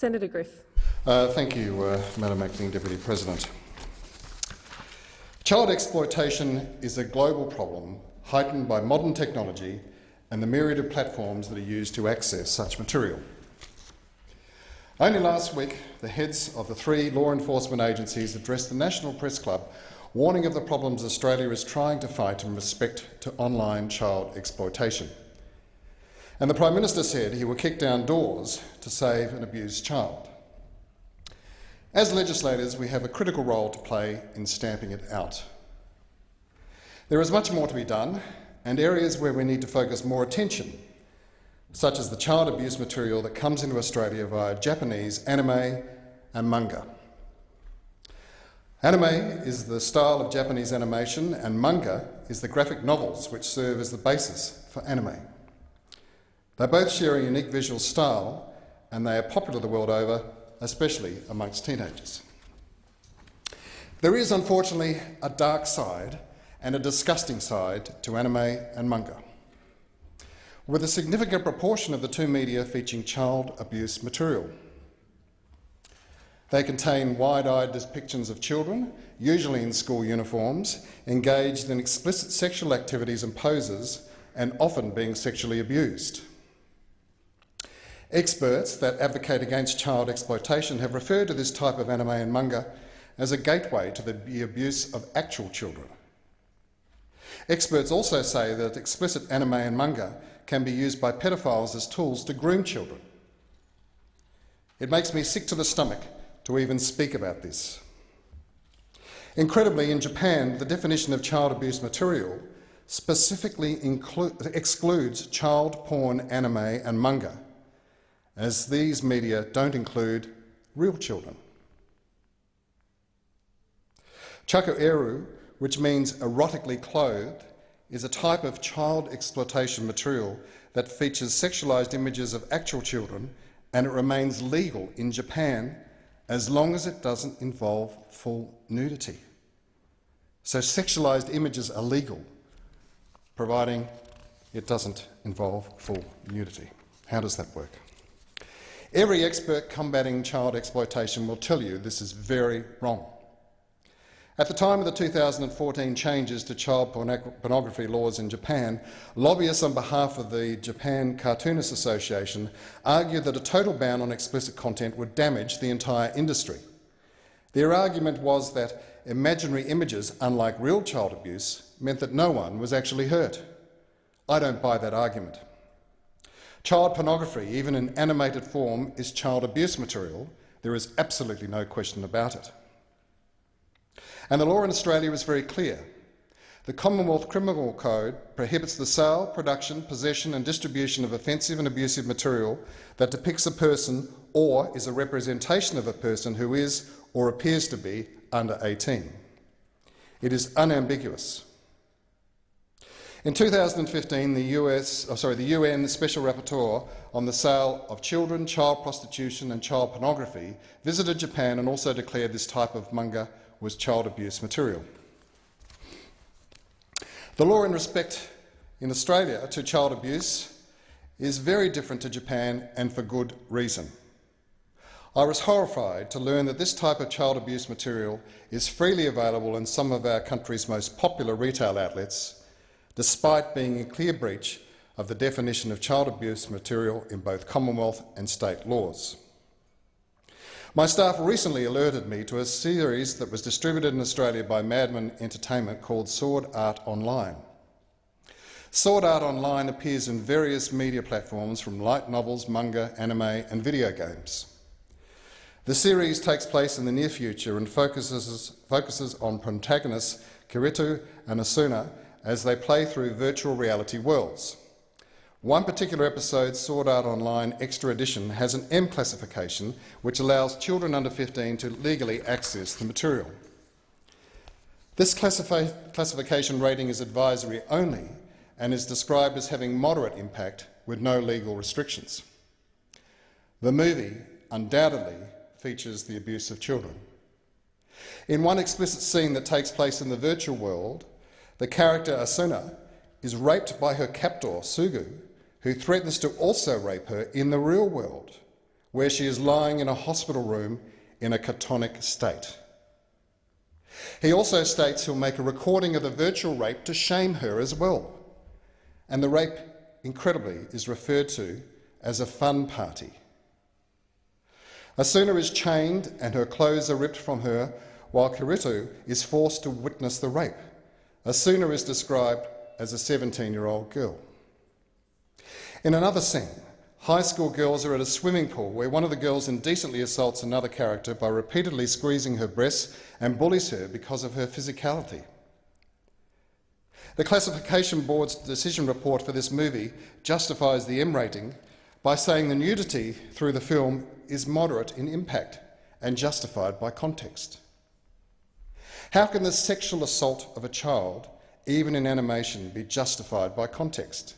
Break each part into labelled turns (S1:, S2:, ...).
S1: Senator Griff.
S2: Uh, thank you, uh, Madam Acting Deputy President. Child exploitation is a global problem heightened by modern technology and the myriad of platforms that are used to access such material. Only last week, the heads of the three law enforcement agencies addressed the National Press Club warning of the problems Australia is trying to fight in respect to online child exploitation. And the Prime Minister said he would kick down doors to save an abused child. As legislators, we have a critical role to play in stamping it out. There is much more to be done, and areas where we need to focus more attention, such as the child abuse material that comes into Australia via Japanese anime and manga. Anime is the style of Japanese animation, and manga is the graphic novels which serve as the basis for anime. They both share a unique visual style, and they are popular the world over, especially amongst teenagers. There is, unfortunately, a dark side and a disgusting side to anime and manga, with a significant proportion of the two media featuring child abuse material. They contain wide-eyed depictions of children, usually in school uniforms, engaged in explicit sexual activities and poses, and often being sexually abused. Experts that advocate against child exploitation have referred to this type of anime and manga as a gateway to the abuse of actual children. Experts also say that explicit anime and manga can be used by pedophiles as tools to groom children. It makes me sick to the stomach to even speak about this. Incredibly, in Japan, the definition of child abuse material specifically excludes child porn anime and manga, as these media don't include real children. Chaku which means erotically clothed, is a type of child exploitation material that features sexualized images of actual children and it remains legal in Japan as long as it doesn't involve full nudity. So sexualized images are legal, providing it doesn't involve full nudity. How does that work? Every expert combating child exploitation will tell you this is very wrong. At the time of the 2014 changes to child pornography laws in Japan, lobbyists on behalf of the Japan Cartoonists Association argued that a total ban on explicit content would damage the entire industry. Their argument was that imaginary images, unlike real child abuse, meant that no one was actually hurt. I don't buy that argument. Child pornography, even in animated form, is child abuse material. There is absolutely no question about it. And the law in Australia is very clear. The Commonwealth Criminal Code prohibits the sale, production, possession and distribution of offensive and abusive material that depicts a person or is a representation of a person who is or appears to be under 18. It is unambiguous. In 2015, the, US, oh sorry, the UN Special Rapporteur on the sale of children, child prostitution and child pornography visited Japan and also declared this type of manga was child abuse material. The law in respect in Australia to child abuse is very different to Japan and for good reason. I was horrified to learn that this type of child abuse material is freely available in some of our country's most popular retail outlets, despite being in clear breach of the definition of child abuse material in both Commonwealth and state laws. My staff recently alerted me to a series that was distributed in Australia by Madman Entertainment called Sword Art Online. Sword Art Online appears in various media platforms from light novels, manga, anime and video games. The series takes place in the near future and focuses, focuses on protagonists Kirito and Asuna as they play through virtual reality worlds. One particular episode, Sword Art Online Extra Edition, has an M classification which allows children under 15 to legally access the material. This classification rating is advisory only and is described as having moderate impact with no legal restrictions. The movie undoubtedly features the abuse of children. In one explicit scene that takes place in the virtual world, the character Asuna is raped by her captor, Sugou, who threatens to also rape her in the real world, where she is lying in a hospital room in a catonic state. He also states he'll make a recording of the virtual rape to shame her as well. And the rape, incredibly, is referred to as a fun party. Asuna is chained and her clothes are ripped from her while Kirito is forced to witness the rape. Asuna is described as a 17 year old girl. In another scene, high school girls are at a swimming pool where one of the girls indecently assaults another character by repeatedly squeezing her breasts and bullies her because of her physicality. The Classification Board's decision report for this movie justifies the M rating by saying the nudity through the film is moderate in impact and justified by context. How can the sexual assault of a child, even in animation, be justified by context?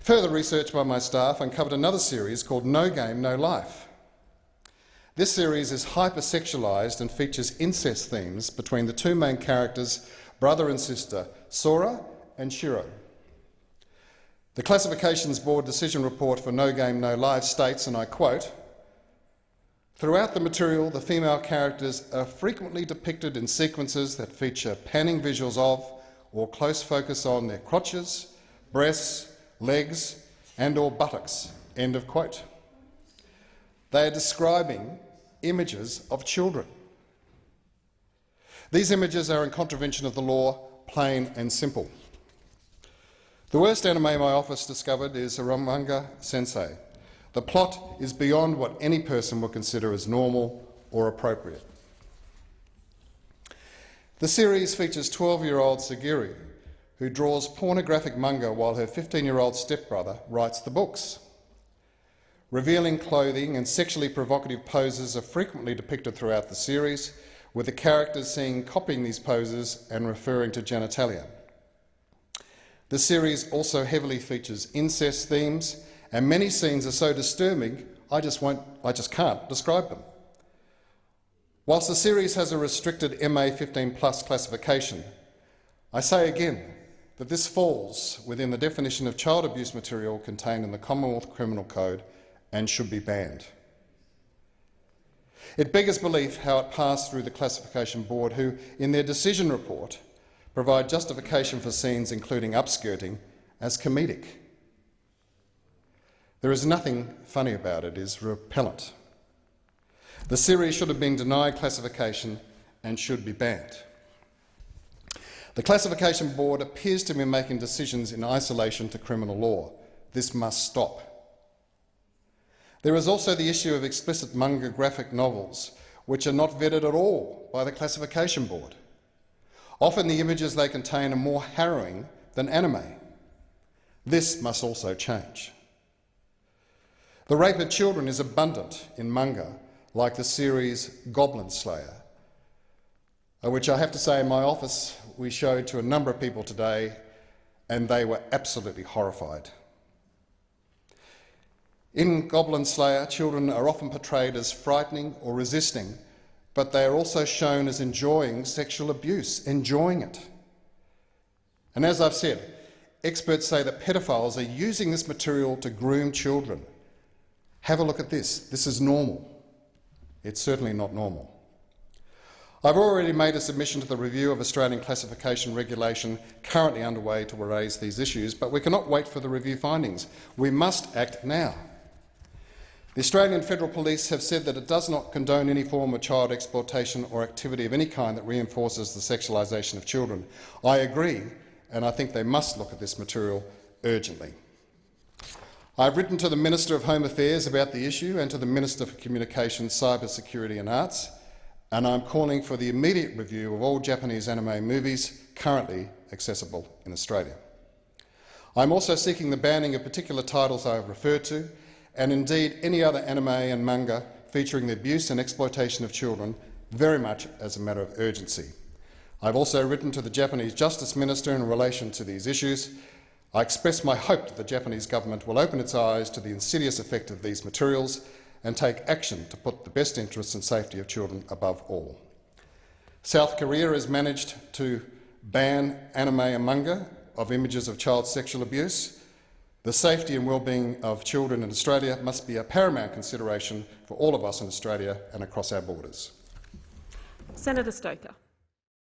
S2: Further research by my staff uncovered another series called No Game, No Life. This series is hypersexualised and features incest themes between the two main characters, brother and sister, Sora and Shiro. The Classifications Board decision report for No Game, No Life states, and I quote, Throughout the material, the female characters are frequently depicted in sequences that feature panning visuals of or close focus on their crotches, breasts, legs and or buttocks. End of quote. They are describing images of children. These images are in contravention of the law, plain and simple. The worst anime my office discovered is Eromanga Sensei, the plot is beyond what any person would consider as normal or appropriate. The series features 12-year-old Sagiri, who draws pornographic manga while her 15-year-old stepbrother writes the books. Revealing clothing and sexually provocative poses are frequently depicted throughout the series, with the characters seen copying these poses and referring to genitalia. The series also heavily features incest themes and many scenes are so disturbing, I just, won't, I just can't describe them. Whilst the series has a restricted MA 15 plus classification, I say again that this falls within the definition of child abuse material contained in the Commonwealth Criminal Code and should be banned. It beggars belief how it passed through the Classification Board, who, in their decision report, provide justification for scenes including upskirting as comedic. There is nothing funny about it, it is repellent. The series should have been denied classification and should be banned. The Classification Board appears to be making decisions in isolation to criminal law. This must stop. There is also the issue of explicit manga graphic novels, which are not vetted at all by the Classification Board. Often the images they contain are more harrowing than anime. This must also change. The rape of children is abundant in manga, like the series Goblin Slayer, uh, which I have to say in my office we showed to a number of people today and they were absolutely horrified. In Goblin Slayer, children are often portrayed as frightening or resisting, but they are also shown as enjoying sexual abuse, enjoying it. And as I've said, experts say that pedophiles are using this material to groom children. Have a look at this. This is normal. It's certainly not normal. I've already made a submission to the review of Australian classification regulation currently underway to raise these issues, but we cannot wait for the review findings. We must act now. The Australian Federal Police have said that it does not condone any form of child exploitation or activity of any kind that reinforces the sexualisation of children. I agree, and I think they must look at this material urgently. I've written to the Minister of Home Affairs about the issue and to the Minister for Communications, Cyber Security and Arts, and I'm calling for the immediate review of all Japanese anime movies currently accessible in Australia. I'm also seeking the banning of particular titles I have referred to, and indeed any other anime and manga featuring the abuse and exploitation of children very much as a matter of urgency. I've also written to the Japanese Justice Minister in relation to these issues, I express my hope that the Japanese government will open its eyes to the insidious effect of these materials and take action to put the best interests and safety of children above all. South Korea has managed to ban anime and manga of images of child sexual abuse. The safety and well-being of children in Australia must be a paramount consideration for all of us in Australia and across our borders.
S1: Senator Stoker.